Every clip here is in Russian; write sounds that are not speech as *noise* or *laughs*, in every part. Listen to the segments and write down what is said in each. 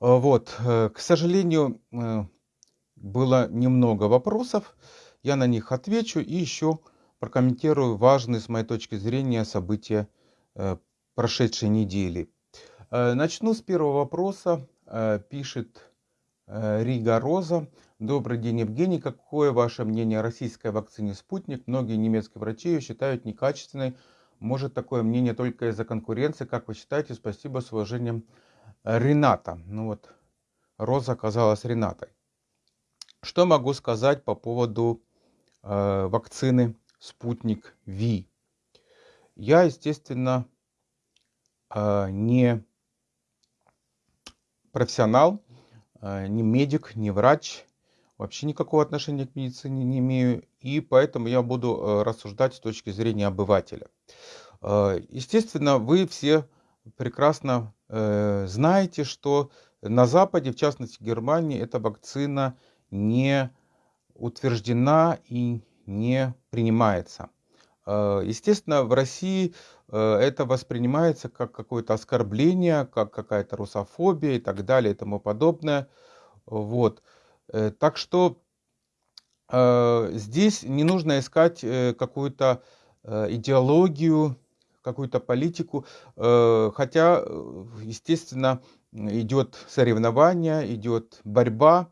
Вот, э, к сожалению, э, было немного вопросов. Я на них отвечу и еще прокомментирую важные, с моей точки зрения, события э, прошедшей недели. Начну с первого вопроса. Пишет Рига Роза. Добрый день, Евгений. Какое ваше мнение о российской вакцине «Спутник»? Многие немецкие врачи ее считают некачественной. Может такое мнение только из-за конкуренции? Как вы считаете? Спасибо, с уважением, Рената. Ну вот, Роза оказалась Ренатой. Что могу сказать по поводу э, вакцины «Спутник Ви»? Я, естественно, э, не профессионал, э, не медик, не врач, вообще никакого отношения к медицине не имею, и поэтому я буду э, рассуждать с точки зрения обывателя. Э, естественно, вы все прекрасно э, знаете, что на Западе, в частности Германии, эта вакцина не утверждена и не принимается. Э, естественно, в России э, это воспринимается как какое-то оскорбление, как какая-то русофобия и так далее и тому подобное. Вот. Э, так что здесь не нужно искать какую-то идеологию, какую-то политику, хотя, естественно, идет соревнование, идет борьба,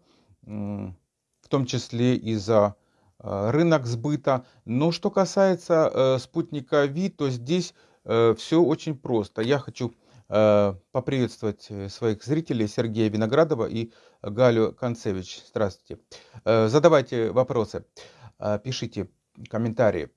в том числе и за э, рынок сбыта. Но что касается э, спутника Ви, то здесь э, все очень просто. Я хочу поприветствовать своих зрителей Сергея Виноградова и Галю Концевич. Здравствуйте. Задавайте вопросы, пишите комментарии.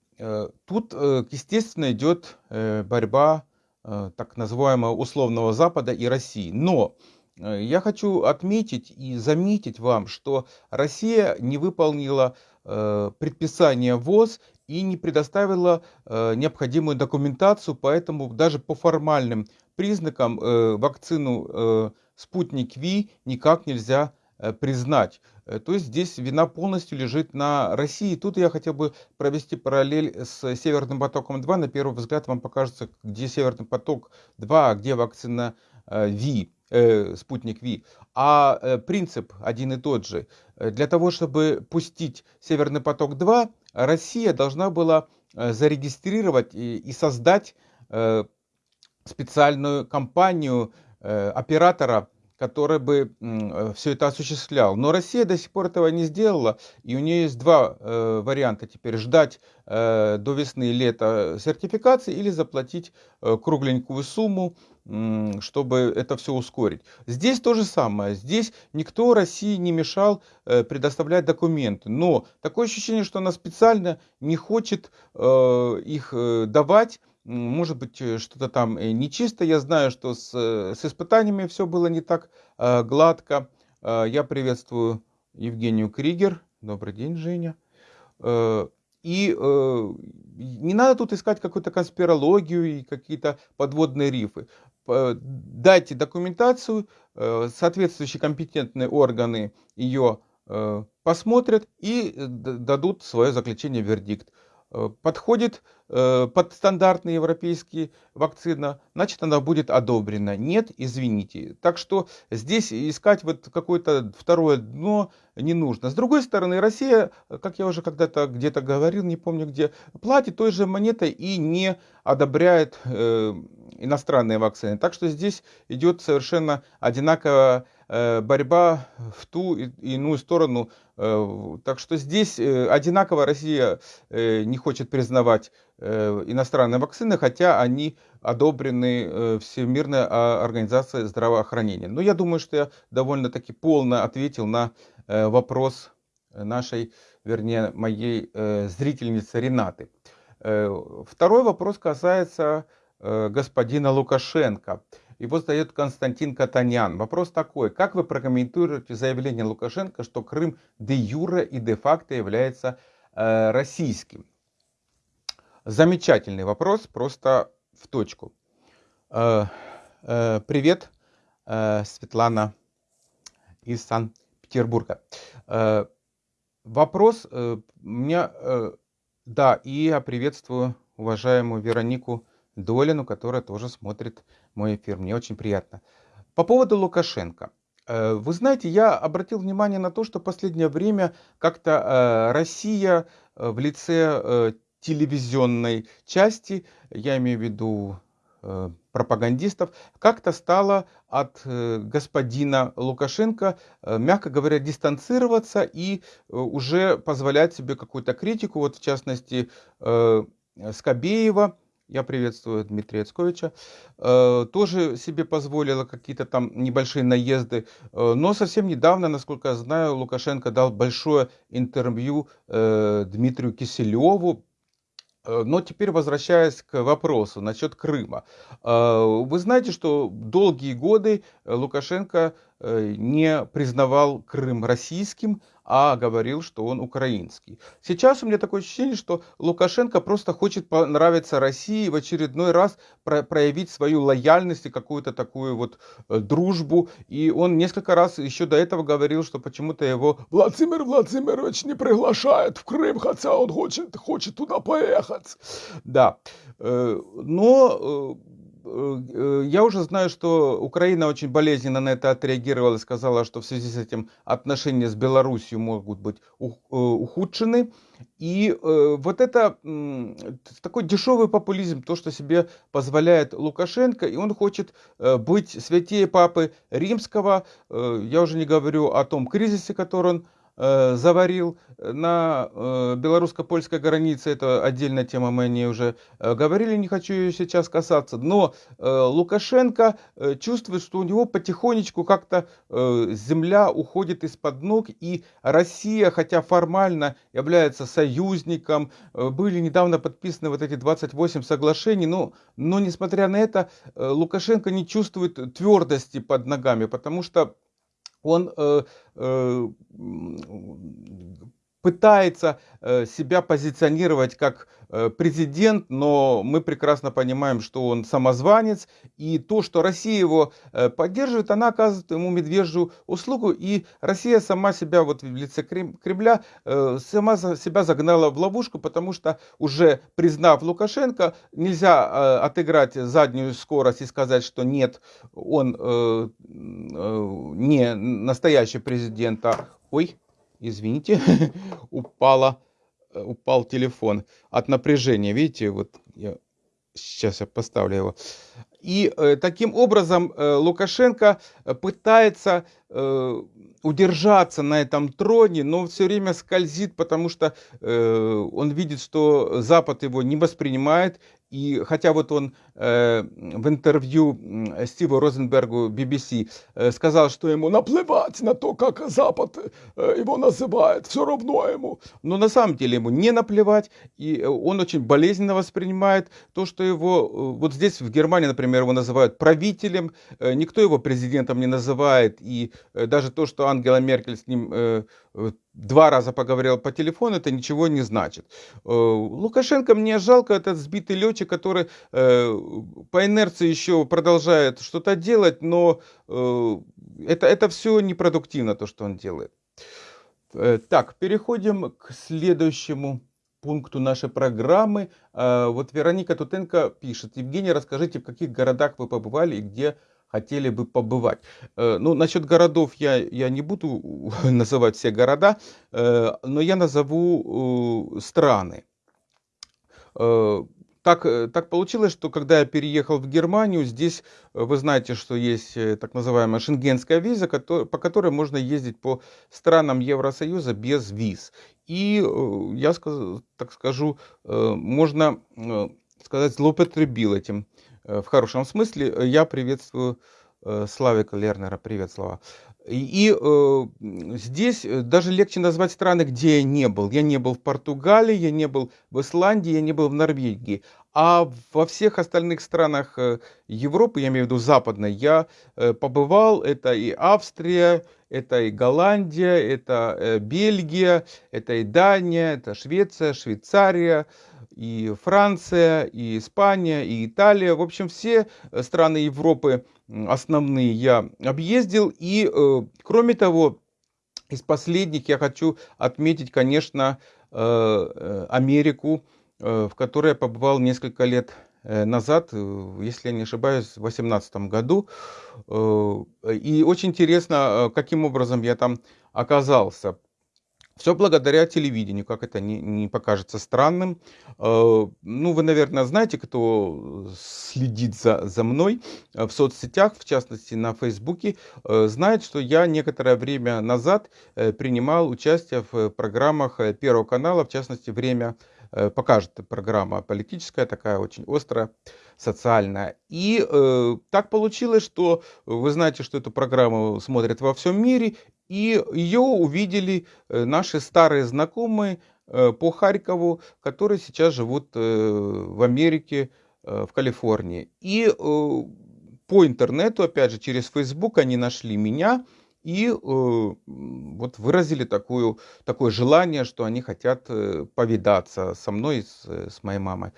Тут, естественно, идет борьба так называемого условного Запада и России. Но Э, я хочу отметить и заметить вам, что Россия не выполнила э, предписание ВОЗ и не предоставила э, необходимую документацию, поэтому даже по формальным признакам вакцину «Спутник Ви» никак нельзя признать. То есть здесь вина полностью лежит на России. Тут я хотел бы провести параллель с Северным потоком-2. На первый взгляд вам покажется, где Северный поток-2, а где вакцина Ви э, спутник Ви, а э, принцип один и тот же. Для того, чтобы пустить Северный поток-2, Россия должна была э, зарегистрировать и, создать э, специальную компанию э, оператора который бы э, все это осуществлял. Но Россия до сих пор этого не сделала, и у нее есть два э, варианта теперь. Ждать э, до весны и лета сертификации или заплатить э, кругленькую сумму, э, чтобы это все ускорить. Здесь то же самое. Здесь никто России не мешал э, предоставлять документы. Но такое ощущение, что она специально не хочет э, их э, давать, может быть, э, что-то там э, нечисто. Я знаю, что с, э, с испытаниями все было не так э, гладко. Э, я приветствую Евгению Кригер. Добрый день, Женя. Э, и э, не надо тут искать какую-то конспирологию и какие-то подводные рифы. Дайте документацию, э, соответствующие компетентные органы ее э, посмотрят и дадут свое заключение, вердикт. Э, подходит э, под стандартные европейские вакцина, значит она будет одобрена. Нет, извините. Так что здесь искать вот какое-то второе дно не нужно. С другой стороны, Россия, как я уже когда-то где-то говорил, не помню где, платит той же монетой и не одобряет э, иностранные вакцины. Так что здесь идет совершенно одинаковая борьба в ту и иную сторону. Э, так что здесь э, одинаково Россия не хочет признавать иностранные вакцины, хотя они одобрены Всемирной организацией здравоохранения. Но я думаю, что я довольно-таки полно ответил на вопрос нашей, вернее, моей зрительницы Ренаты. Второй вопрос касается господина Лукашенко. Его задает Константин Катанян. Вопрос такой. Как вы прокомментируете заявление Лукашенко, что Крым де юре и де факто является э, российским? Замечательный вопрос, просто в точку. Э, э, привет, э, Светлана из Санкт-Петербурга. Э, вопрос э, меня, э, да, и я приветствую уважаемую Веронику Долину, которая тоже смотрит мой эфир. Мне очень приятно. По поводу Лукашенко. Э, вы знаете, я обратил внимание на то, что последнее время как-то э, Россия э, в лице телевизионной части, я имею в виду пропагандистов, как-то стала от господина Лукашенко, мягко говоря, дистанцироваться и уже позволять себе какую-то критику. Вот в частности Скобеева, я приветствую Дмитрия Яцковича, э, тоже себе позволила какие-то там небольшие наезды, э, но совсем недавно, насколько я знаю, Лукашенко дал большое интервью э, Дмитрию Киселеву, но теперь возвращаясь к вопросу насчет Крыма. Вы знаете, что долгие годы Лукашенко не признавал Крым российским, а говорил, что он украинский. Сейчас у меня такое ощущение, что Лукашенко просто хочет понравиться России и в очередной раз про проявить свою лояльность и какую-то такую вот э, дружбу. И он несколько раз еще до этого говорил, что почему-то его Владимир Владимирович не приглашает в Крым, хотя он хочет, хочет туда поехать. Да, э, но э, я уже знаю, что Украина очень болезненно на это отреагировала и сказала, что в связи с этим отношения с Беларусью могут быть э, ухудшены. И э, вот это такой дешевый популизм, то, что себе позволяет Лукашенко, и он хочет быть святее Папы Римского. Я уже не говорю о том кризисе, который он Э, заварил на э, белорусско-польской границе, это отдельная тема, мы о ней уже э, говорили, не хочу ее сейчас касаться, но Лукашенко чувствует, что у него потихонечку как-то земля уходит из-под ног, и Россия, хотя формально является союзником, были недавно подписаны вот эти 28 соглашений, но, но несмотря на это, Лукашенко не чувствует твердости под ногами, потому что он э, э, пытается э, себя позиционировать как э, президент, но мы прекрасно понимаем, что он самозванец, и то, что Россия его э, поддерживает, она оказывает ему медвежью услугу, и Россия сама себя вот в лице Кремля, сама себя загнала в ловушку, потому что уже признав Лукашенко, нельзя отыграть заднюю скорость и сказать, что нет, он не настоящий президент, а... Ой, извините, *laughs* упала, э, упал телефон от напряжения. Видите, вот я, сейчас я поставлю его. И э, таким образом э, Лукашенко пытается э, удержаться на этом троне, но все время скользит, потому что э, он видит, что Запад его не воспринимает, и хотя вот он э, в интервью Стиву Розенбергу BBC э, сказал, что ему наплевать на то, как Запад э, его называет, все равно ему. Но на самом деле ему не наплевать, и он очень болезненно воспринимает то, что его, э, вот здесь в Германии, например, его называют правителем, э, никто его президентом не называет, и э, даже то, что Ангела Меркель с ним э, э два раза поговорил по телефону, это ничего не значит. Э, Лукашенко мне жалко, этот сбитый летчик, который э, по инерции еще продолжает что-то делать, но э, это, это все непродуктивно, то, что он делает. Так, переходим к следующему пункту нашей программы. Вот Вероника Тутенко пишет. Евгений, расскажите, в каких городах вы побывали и где хотели бы побывать. Э, ну, насчет городов я, я не буду *laughs* называть все города, э, но я назову э, страны. Так, так получилось, что когда я переехал в Германию, здесь вы знаете, что есть так называемая шенгенская виза, по которой можно ездить по странам Евросоюза без виз. И я так скажу, можно сказать, злоупотребил этим в хорошем смысле. Э, я приветствую э, Славика Лернера. Привет, Слава. И э, здесь даже легче назвать страны, где я не был. Я не был в Португалии, я не был в Исландии, я не был в Норвегии. А во всех остальных странах Европы, я имею в виду западной, я побывал. Это и Австрия, это и Голландия, это Бельгия, это и Дания, это Швеция, Швейцария, и Франция, и Испания, и Италия. В общем, все э, страны Европы основные я объездил. И, э, кроме того, из последних я хочу отметить, конечно, э, Америку, в которой я побывал несколько лет назад, если я не ошибаюсь, в 2018 году. И очень интересно, каким образом я там оказался. Все благодаря телевидению, как это не, не покажется странным. Э, ну, вы, наверное, знаете, кто следит за, за мной э, в соцсетях, в частности на Фейсбуке, э, знает, что я некоторое время назад принимал участие в программах Первого канала, в частности, «Время покажет» программа политическая, такая очень острая, социальная. И э, так получилось, что вы знаете, что эту программу смотрят во всем мире, и ее увидели э, наши старые знакомые э, по Харькову, которые сейчас живут э, в Америке, в Калифорнии. И по интернету, опять же, через Facebook они нашли меня и вот выразили такую, такое желание, что они хотят повидаться со мной, с, с моей мамой.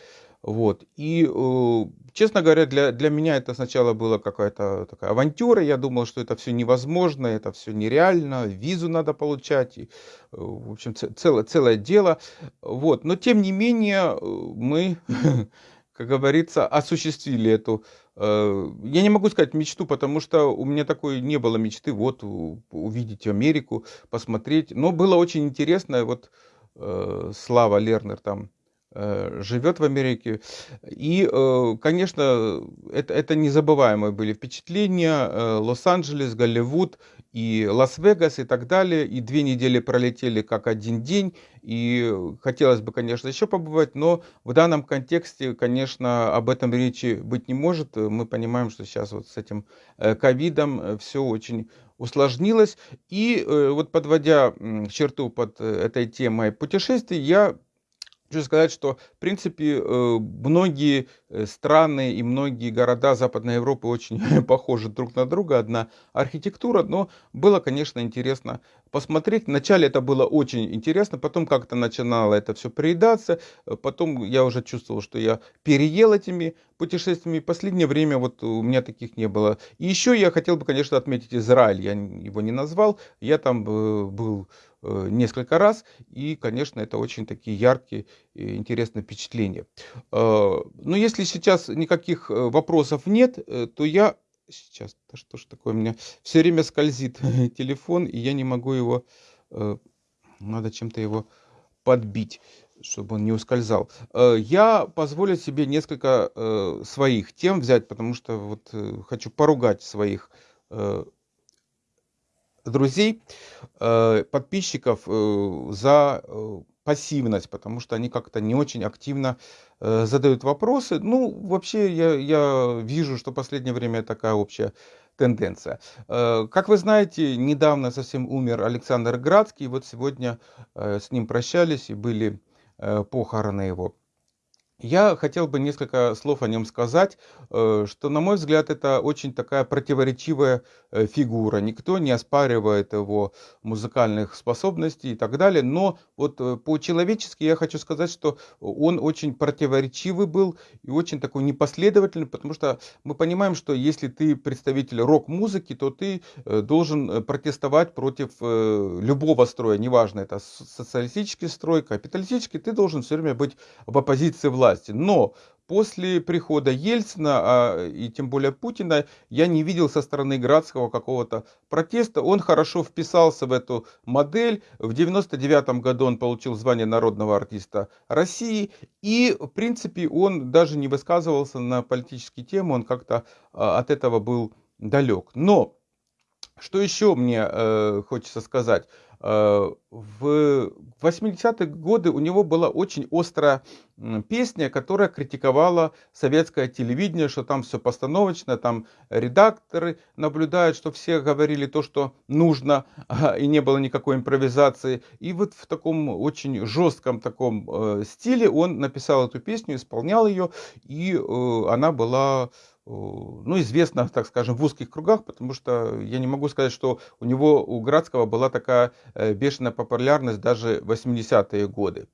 Вот. И, э, честно говоря, для, для меня это сначала была какая-то такая авантюра. Я думал, что это все невозможно, это все нереально, визу надо получать. И, э, в общем, целое, целое дело. Вот. Но, тем не менее, э, мы, *laughs* как говорится, осуществили эту я не могу сказать мечту, потому что у меня такой не было мечты, вот увидеть Америку, посмотреть. Но было очень интересно, вот Слава Лернер там Э, живет в Америке. И, э, конечно, это, это незабываемые были впечатления. Э, Лос-Анджелес, Голливуд и Лас-Вегас и так далее. И две недели пролетели как один день. И хотелось бы, конечно, еще побывать, но в данном контексте, конечно, об этом речи быть не может. Мы понимаем, что сейчас вот с этим ковидом все очень усложнилось. И вот подводя черту под этой темой путешествий, я Хочу сказать, что, в принципе, э, многие э, страны и многие города Западной Европы очень *laughs* похожи друг на друга, одна архитектура, но было, конечно, интересно посмотреть. Вначале это было очень интересно, потом как-то начинало это все приедаться, э, потом я уже чувствовал, что я переел этими путешествиями. Последнее время вот у меня таких не было. И еще я хотел бы, конечно, отметить Израиль, я его не назвал, я там был несколько раз. И, конечно, это очень такие яркие и интересные впечатления. Э, но если сейчас никаких э, вопросов нет, то я... Сейчас, да что ж такое, у меня все время скользит *laughs* телефон, и я не могу его... Надо чем-то его подбить чтобы он не ускользал. Я позволю себе несколько своих тем взять, потому что вот хочу поругать своих друзей, э, подписчиков э, за э, пассивность, потому что они как-то не очень активно задают вопросы. Ну, вообще, я, я вижу, что в последнее время такая общая тенденция. Как вы знаете, недавно совсем умер Александр Градский, вот сегодня с ним прощались и были похороны его. Я хотел бы несколько слов о нем сказать, э, что, на мой взгляд, это очень такая противоречивая э, фигура. Никто не оспаривает его музыкальных способностей и так далее, но вот э, по-человечески я хочу сказать, что он очень противоречивый был и очень такой непоследовательный, потому что мы понимаем, что если ты представитель рок-музыки, то ты должен протестовать против любого строя, неважно, это социалистический строй, капиталистический, ты должен все время быть в оппозиции власти власти. Но после прихода Ельцина, а, и тем более Путина, я не видел со стороны Градского какого-то протеста. Он хорошо вписался в эту модель. В 99 году он получил звание народного артиста России. И, в принципе, он даже не высказывался на политические темы. Он как-то а, от этого был далек. Но, что еще мне э, хочется сказать. Э, в 80-е годы у него была очень острая песня, которая критиковала советское телевидение, что там все постановочно, там редакторы наблюдают, что все говорили то, что нужно, *laughs* и не было никакой импровизации. И вот в таком очень жестком таком э, стиле он написал эту песню, исполнял ее, и э, она была ну, известно, так скажем, в узких кругах, потому что я не могу сказать, что у него, у Градского была такая э, бешеная популярность даже в 80-е годы.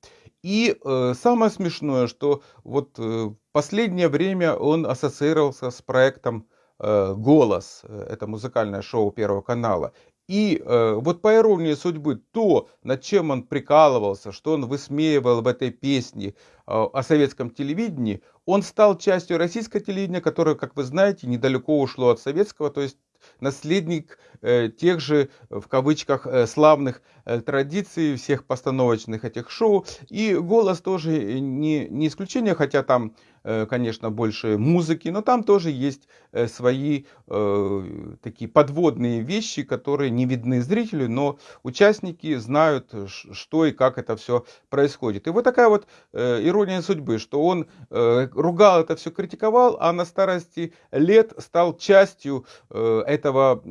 И э, самое смешное, что вот э, последнее время он ассоциировался с проектом э, «Голос», это музыкальное шоу Первого канала. И э, вот по иронии судьбы, то, над чем он прикалывался, что он высмеивал в этой песне э, о советском телевидении, он стал частью российского телевидения, которое, как вы знаете, недалеко ушло от советского, то есть наследник э, тех же, в кавычках, э, славных э, традиций, всех постановочных этих шоу. И голос тоже не, не исключение, хотя там Э, конечно, больше музыки, но там тоже есть э, свои э, такие подводные вещи, которые не видны зрителю, но участники знают, что и как это все происходит. И вот такая вот ирония судьбы, что он ругал это все, критиковал, а на старости лет стал частью этого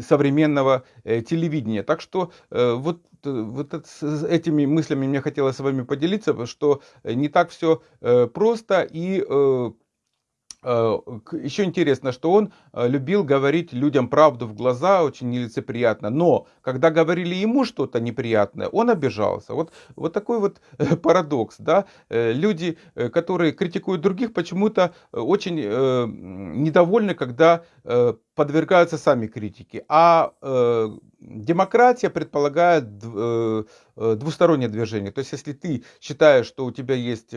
современного телевидения. Так что вот вот с этими мыслями мне хотелось с вами поделиться, что не так все просто и э, Э, Еще интересно, что он э, любил говорить людям правду в глаза, очень нелицеприятно. Но когда говорили ему что-то неприятное, он обижался. Вот, вот такой вот э, парадокс. Да? Люди, которые критикуют других, почему-то очень недовольны, когда подвергаются сами критике. А демократия предполагает двустороннее движение. То есть, если ты считаешь, что у тебя есть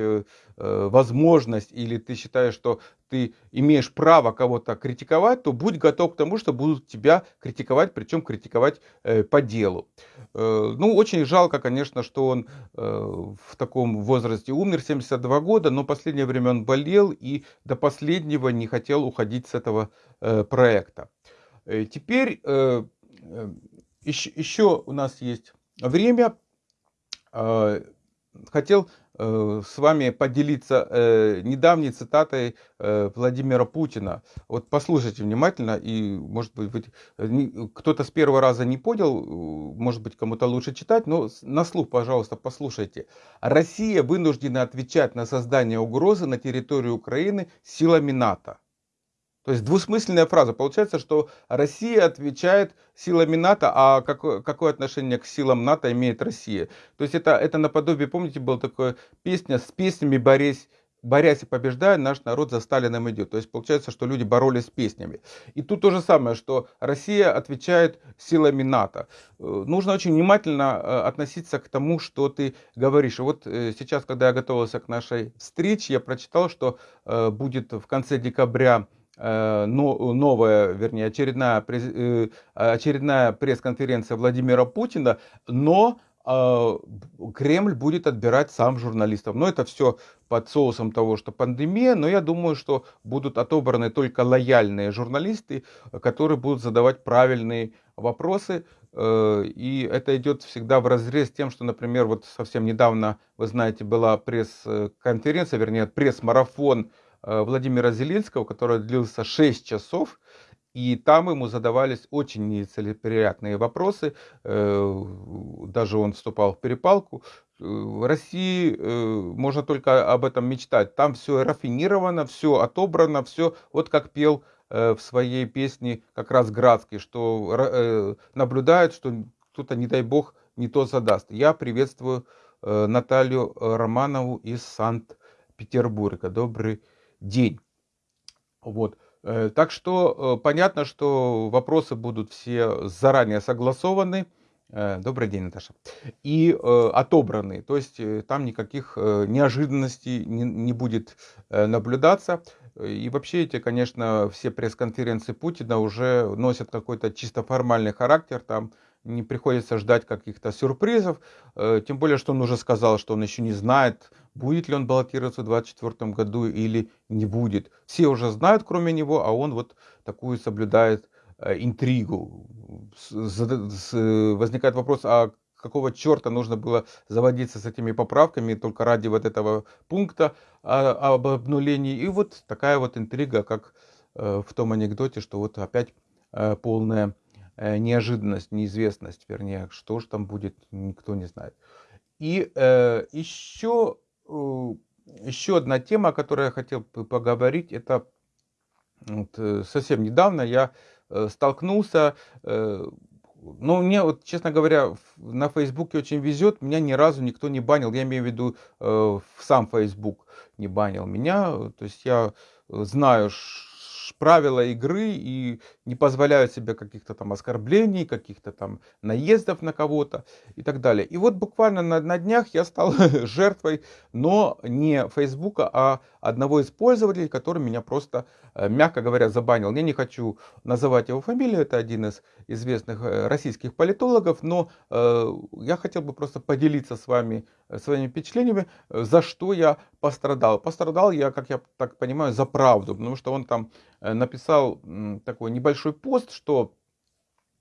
возможность, или ты считаешь, что ты имеешь право кого-то критиковать, то будь готов к тому, что будут тебя критиковать, причем критиковать э, по делу. Э, ну, очень жалко, конечно, что он э, в таком возрасте умер, 72 года, но последнее время он болел и до последнего не хотел уходить с этого э, проекта. Э, теперь э, э, еще, у нас есть время. Хотел с вами поделиться недавней цитатой Владимира Путина. Вот послушайте внимательно, и, может быть, кто-то с первого раза не понял, может быть, кому-то лучше читать, но на слух, пожалуйста, послушайте. Россия вынуждена отвечать на создание угрозы на территории Украины силами НАТО. То есть двусмысленная фраза. Получается, что Россия отвечает силами НАТО, а какое, какое отношение к силам НАТО имеет Россия? То есть это, это наподобие, помните, была такая песня с песнями борясь, борясь и побеждая, наш народ за Сталином идет. То есть получается, что люди боролись с песнями. И тут то же самое, что Россия отвечает силами НАТО. Э, нужно очень внимательно э, относиться к тому, что ты говоришь. Вот э, сейчас, когда я готовился к нашей встрече, я прочитал, что будет в конце декабря Э, новая, вернее, очередная, э, очередная пресс-конференция Владимира Путина, но э, Кремль будет отбирать сам журналистов. Но это все под соусом того, что пандемия, но я думаю, что будут отобраны только лояльные журналисты, которые будут задавать правильные вопросы. И это идет всегда в разрез с тем, что, например, вот совсем недавно, вы знаете, была пресс-конференция, вернее, пресс-марафон Э, Владимира Зеленского, который длился 6 часов, и там ему задавались очень нецелеприятные вопросы, э, даже он вступал в перепалку. Э, в России можно только об этом мечтать. Там все рафинировано, все отобрано, все вот как пел в своей песне как раз Градский, что наблюдает, что кто-то, не дай бог, не то задаст. Я приветствую Наталью Романову из Санкт-Петербурга. Добрый. Вот. Э, так что э, понятно, что вопросы будут все заранее согласованы. Э, добрый день, Наташа. И отобраны. То есть там никаких неожиданностей не, не будет наблюдаться. И вообще эти, конечно, все пресс-конференции Путина уже носят какой-то чисто формальный характер. Там не приходится ждать каких-то сюрпризов. Тем более, что он уже сказал, что он еще не знает, будет ли он баллотироваться в 2024 году или не будет. Все уже знают, кроме него, а он вот такую соблюдает э, интригу. Возникает вопрос, а какого черта нужно было заводиться с этими поправками только ради вот этого пункта об обнулении. И вот такая вот интрига, как э, в том анекдоте, что вот опять э, полная неожиданность, неизвестность, вернее, что же там будет, никто не знает. И еще еще одна тема, о которой я хотел поговорить, это вот, э, совсем недавно я э, столкнулся, ну, мне вот, честно говоря, на Фейсбуке очень везет, меня ни разу никто не банил, я имею в виду сам Фейсбук не банил меня, то есть я знаю, правила игры и не позволяют себе каких-то там оскорблений, каких-то там наездов на кого-то и так далее. И вот буквально на, на днях я стал *laughs* жертвой, но не Фейсбука, а одного из пользователей, который меня просто, э, мягко говоря, забанил. Я не хочу называть его фамилию, это один из известных э, российских политологов, но э, я хотел бы просто поделиться с вами своими впечатлениями, за что я пострадал. Пострадал я, как я так понимаю, за правду, потому что он там написал такой небольшой пост, что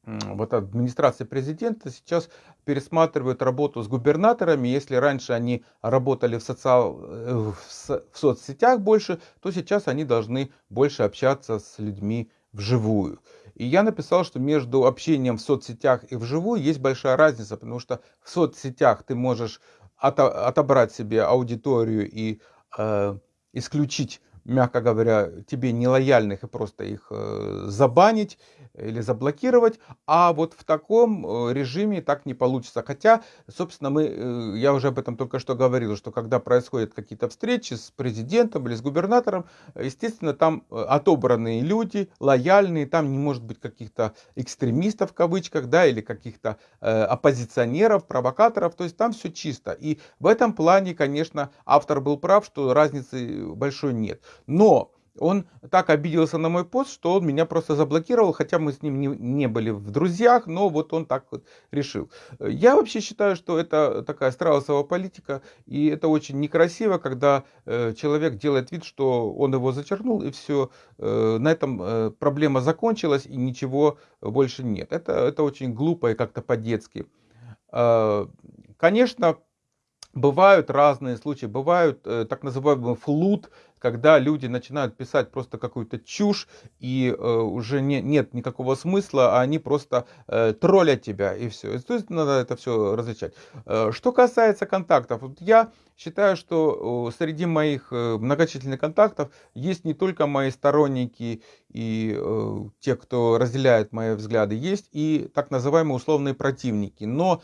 вот администрация президента сейчас пересматривает работу с губернаторами. Если раньше они работали в, социал, э, в соцсетях больше, то сейчас они должны больше общаться с людьми вживую. И я написал, что между общением в соцсетях и вживую есть большая разница, потому что в соцсетях ты можешь отобрать себе аудиторию и э, исключить мягко говоря, тебе нелояльных и просто их э, забанить или заблокировать, а вот в таком э, режиме так не получится. Хотя, собственно, мы, э, я уже об этом только что говорил, что когда происходят какие-то встречи с президентом или с губернатором, естественно, там отобранные люди, лояльные, там не может быть каких-то экстремистов в кавычках, да, или каких-то оппозиционеров, провокаторов, то есть там все чисто. И в этом плане, конечно, автор был прав, что разницы большой нет. Но он так обиделся на мой пост, что он меня просто заблокировал, хотя мы с ним не, не были в друзьях, но вот он так вот решил. Я вообще считаю, что это такая страусовая политика, и это очень некрасиво, когда э, человек делает вид, что он его зачеркнул, и все, э, на этом э, проблема закончилась, и ничего больше нет. Это, это очень глупо и как-то по-детски. Э, конечно, Бывают разные случаи, бывают э, так называемый флут, когда люди начинают писать просто какую-то чушь, и э, уже не, нет никакого смысла, а они просто э, троллят тебя, и все. То есть надо это все различать. Э, что касается контактов, вот я считаю, что среди моих э, многочисленных контактов есть не только мои сторонники и э, те, кто разделяет мои взгляды, есть и так называемые условные противники. Но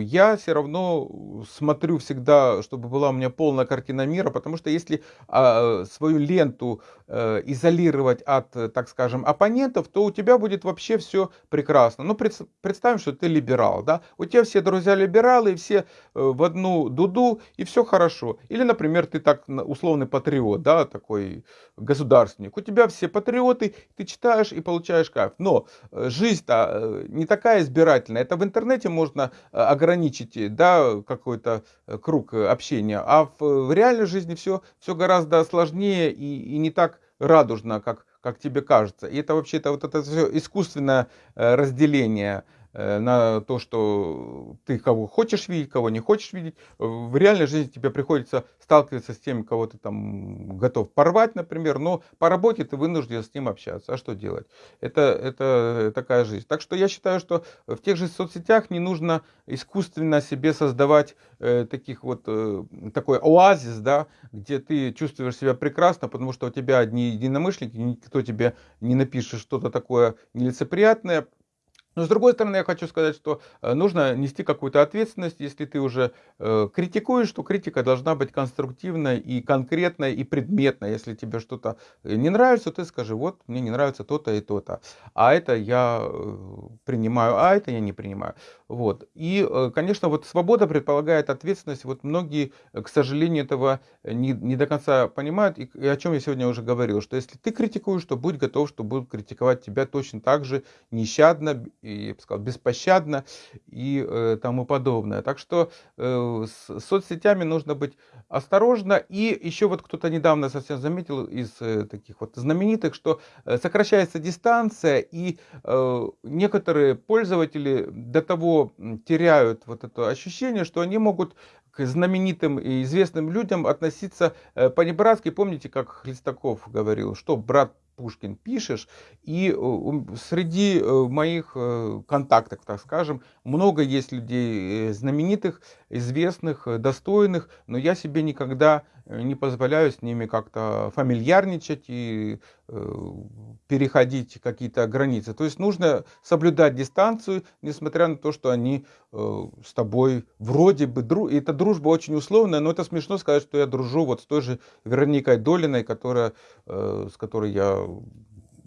я все равно смотрю всегда, чтобы была у меня полная картина мира, потому что если а, свою ленту э, изолировать от, так скажем, оппонентов, то у тебя будет вообще все прекрасно. Ну, представим, что ты либерал, да, у тебя все друзья либералы, и все э, в одну дуду, и все хорошо. Или, например, ты так условный патриот, да, такой государственник. У тебя все патриоты, ты читаешь и получаешь кайф. Но жизнь-то не такая избирательная. Это в интернете можно ограничить э, да, какой-то э, круг э, общения. А в, в реальной жизни все, все гораздо сложнее и, и не так радужно, как, как тебе кажется. И это вообще-то вот это все искусственное разделение Э, на то, что ты кого хочешь видеть, кого не хочешь видеть. В реальной жизни тебе приходится сталкиваться с тем, кого ты там готов порвать, например, но по работе ты вынужден с ним общаться. А что делать? Это, это такая жизнь. Так что я считаю, что в тех же соцсетях не нужно искусственно себе создавать э, таких вот, э, такой оазис, да, где ты чувствуешь себя прекрасно, потому что у тебя одни единомышленники, никто тебе не напишет что-то такое нелицеприятное, но с другой стороны, я хочу сказать, что э, нужно нести какую-то ответственность. Если ты уже э, критикуешь, то критика должна быть конструктивной и конкретной и предметной. Если тебе что-то э, не нравится, ты скажи, вот мне не нравится то-то и то-то. А это я э, принимаю, а это я не принимаю. Вот. И, конечно, вот свобода предполагает ответственность. Вот многие, к сожалению, этого не, не до конца понимают. И, и о чем я сегодня уже говорил, что если ты критикуешь, то будь готов, что будут критиковать тебя точно так же нещадно, и, я бы сказал, беспощадно и э, тому подобное. Так что э, с соцсетями нужно быть осторожно. И еще вот кто-то недавно совсем заметил из э, таких вот знаменитых, что э, сокращается дистанция, и э, некоторые пользователи до того теряют вот это ощущение, что они могут к знаменитым и известным людям относиться э, по-небратски. Помните, как Хлестаков говорил, что брат Пушкин пишешь, и э, среди э, моих э, контактов, так скажем, много есть людей знаменитых, известных, достойных, но я себе никогда не позволяю с ними как-то фамильярничать и переходить какие-то границы. То есть нужно соблюдать дистанцию, несмотря на то, что они с тобой вроде бы друг. И эта дружба очень условная, но это смешно сказать, что я дружу вот с той же Вероникой Долиной, которая, с которой я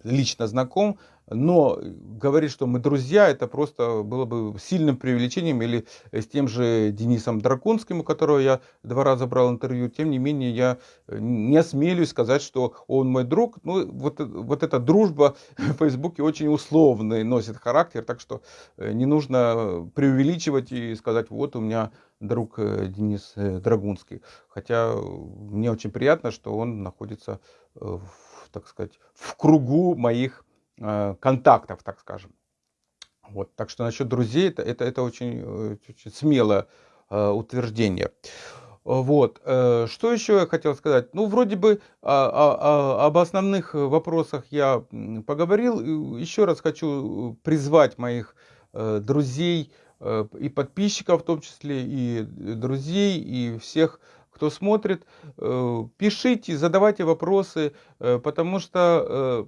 лично знаком, но говорить, что мы друзья, это просто было бы сильным преувеличением. Или с тем же Денисом Дракунским, у которого я два раза брал интервью. Тем не менее, я не осмелюсь сказать, что он мой друг. Ну, вот, вот эта дружба *laughs* в Фейсбуке очень условный носит характер. Так что не нужно преувеличивать и сказать, вот у меня друг Денис Драгунский. Хотя мне очень приятно, что он находится, в, так сказать, в кругу моих Э, контактов, так скажем. Вот, так что насчет друзей это, это, это очень, э, очень смелое э, утверждение. Вот. Что еще я хотел сказать? Ну, вроде бы а, а, а, об основных вопросах я поговорил. Еще раз хочу призвать моих друзей и подписчиков, в том числе и друзей, и всех, кто смотрит. Пишите, задавайте вопросы, потому что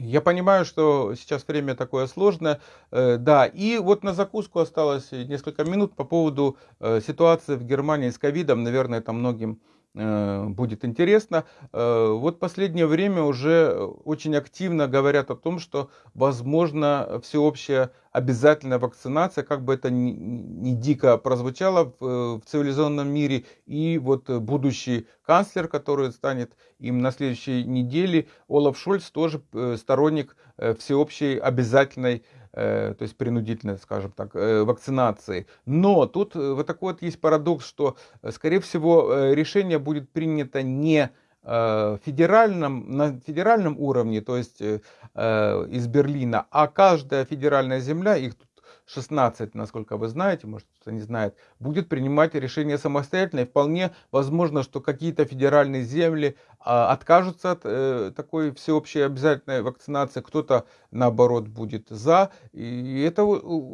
я понимаю, что сейчас время такое сложное, э, да, и вот на закуску осталось несколько минут по поводу э, ситуации в Германии с ковидом, наверное, это многим Э, будет интересно. Э, вот последнее время уже очень активно говорят о том, что возможно всеобщая обязательная вакцинация, как бы это ни, ни дико прозвучало в, в цивилизованном мире. И вот будущий канцлер, который станет им на следующей неделе, Олаф Шольц, тоже э, сторонник всеобщей обязательной Э, то есть принудительной, скажем так, э, вакцинации. Но тут э, вот такой вот есть парадокс, что, скорее всего, решение будет принято не федеральном, на федеральном уровне, то есть из Берлина, а каждая федеральная земля, их тут 16, насколько вы знаете, может кто-то не знает, будет принимать решение самостоятельно. И вполне возможно, что какие-то федеральные земли а, откажутся от э, такой всеобщей обязательной вакцинации, кто-то наоборот будет за. И это,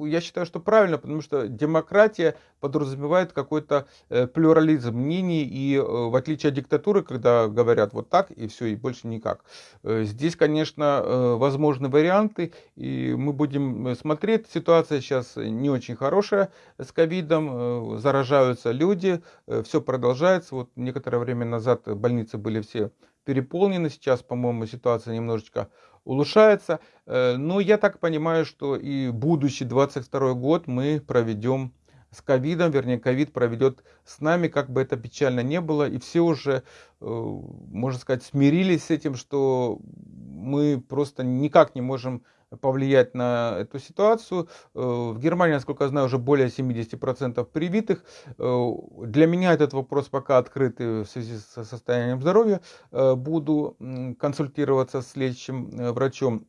я считаю, что правильно, потому что демократия подразумевает какой-то э, плюрализм мнений, и э, в отличие от диктатуры, когда говорят вот так и все, и больше никак. Э, здесь, конечно, э, возможны варианты, и мы будем смотреть. Ситуация сейчас не очень хорошая с ковидом, э, заражаются люди, э, все продолжается. Вот некоторое время назад больницы были все переполнены, сейчас, по-моему, ситуация немножечко улучшается. Э, но я так понимаю, что и будущий 22 год мы проведем с ковидом, вернее, ковид проведет с нами, как бы это печально не было, и все уже, можно сказать, смирились с этим, что мы просто никак не можем повлиять на эту ситуацию. Э, в Германии, насколько я знаю, уже более 70% привитых. Э, для меня этот вопрос пока открытый в связи со состоянием здоровья. Э, буду консультироваться с лечащим врачом.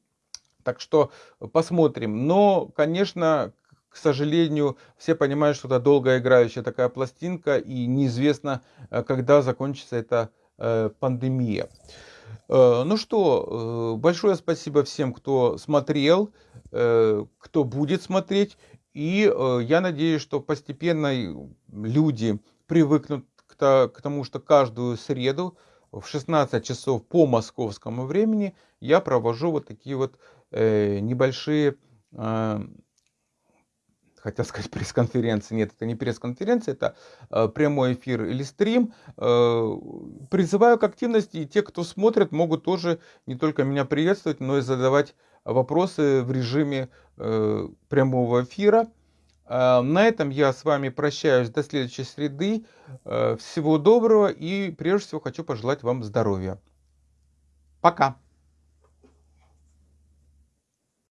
Так что посмотрим. Но, конечно, к сожалению, все понимают, что это долгоиграющая такая пластинка, и неизвестно, когда закончится эта пандемия. Э, ну что, э, большое спасибо всем, кто смотрел, э, кто будет смотреть. И я надеюсь, что постепенно люди привыкнут к тому, что каждую среду в 16 часов по московскому времени я провожу вот такие вот небольшие хотел сказать *laughs* пресс-конференции. Нет, это не пресс-конференция, это э, прямой эфир или стрим. Э, призываю к активности, и те, кто смотрит, могут тоже не только меня приветствовать, но и задавать вопросы в режиме э, прямого эфира. Э, на этом я с вами прощаюсь до следующей среды. Э, всего доброго и прежде всего хочу пожелать вам здоровья. Пока!